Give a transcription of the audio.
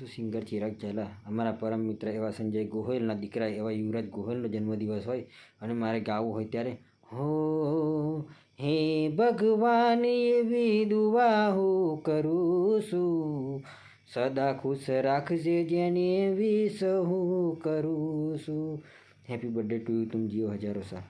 હું સિંગર ચિરાગ ઝાલા. અમારા પરમ મિત્ર એવા સંજય ગોહિલના દીકરા એવા યુવરાજ ગોહિલનો જન્મદિવસ હોય અને મારે ગાવું હોય ત્યારે, હો, હે ભગવાન, એવી દુઆ હું કરું છું. સદા ખુશ રાખજે જેને એવી સહુ કરું છું. હેપી બર્થડે ટુ યુ તુમ જીઓ હજારો સા